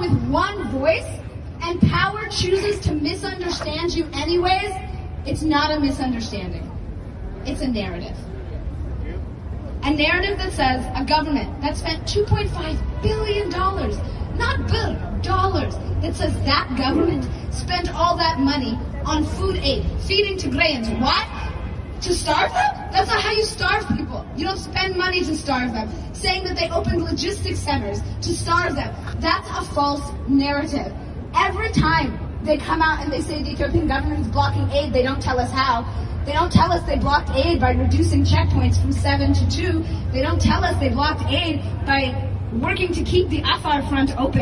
with one voice and power chooses to misunderstand you anyways, it's not a misunderstanding. It's a narrative. A narrative that says a government that spent $2.5 billion, not billion, dollars, that says that government spent all that money on food aid, feeding Tigrayans. What? To starve them? That's not how you starve people. You don't spend money to starve them. Saying that they opened logistics centers to starve them. That's a false narrative. Every time they come out and they say the Ethiopian government is blocking aid, they don't tell us how. They don't tell us they blocked aid by reducing checkpoints from seven to two. They don't tell us they blocked aid by working to keep the Afar front open.